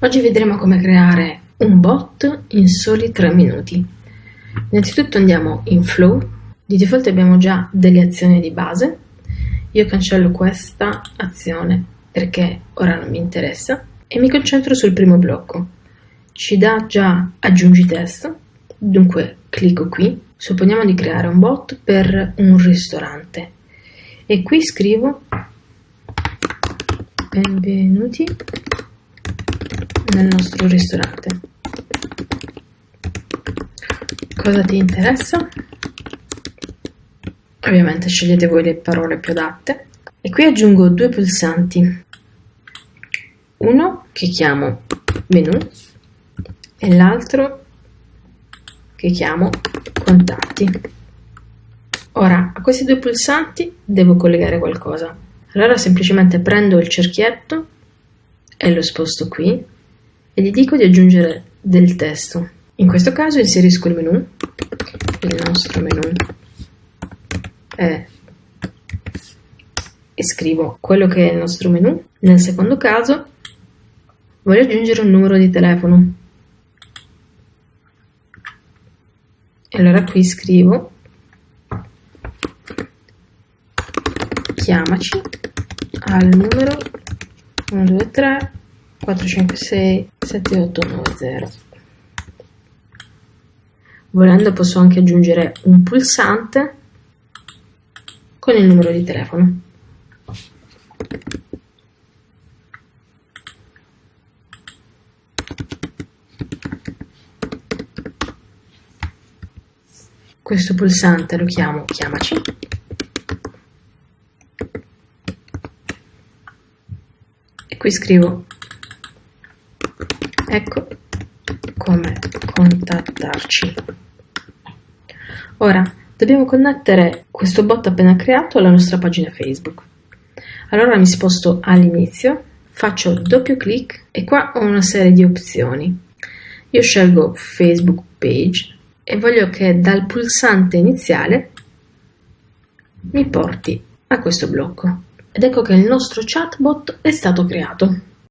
Oggi vedremo come creare un bot in soli 3 minuti. Innanzitutto andiamo in Flow, di default abbiamo già delle azioni di base, io cancello questa azione perché ora non mi interessa e mi concentro sul primo blocco. Ci dà già aggiungi testo, dunque clicco qui, supponiamo di creare un bot per un ristorante. E qui scrivo benvenuti nel nostro ristorante. Cosa ti interessa? Ovviamente scegliete voi le parole più adatte. E qui aggiungo due pulsanti. Uno che chiamo menu e l'altro che chiamo contatti. Ora, a questi due pulsanti devo collegare qualcosa. Allora semplicemente prendo il cerchietto e lo sposto qui e gli dico di aggiungere del testo. In questo caso inserisco il menu, il nostro menu, e, e scrivo quello che è il nostro menu. Nel secondo caso voglio aggiungere un numero di telefono. E allora qui scrivo chiamaci al numero 123 456 7890. Volendo posso anche aggiungere un pulsante con il numero di telefono. Questo pulsante lo chiamo chiamaci e qui scrivo ecco come contattarci. Ora dobbiamo connettere questo bot appena creato alla nostra pagina Facebook. Allora mi sposto all'inizio, faccio doppio clic e qua ho una serie di opzioni. Io scelgo Facebook Page e voglio che dal pulsante iniziale mi porti a questo blocco. Ed ecco che il nostro chatbot è stato creato.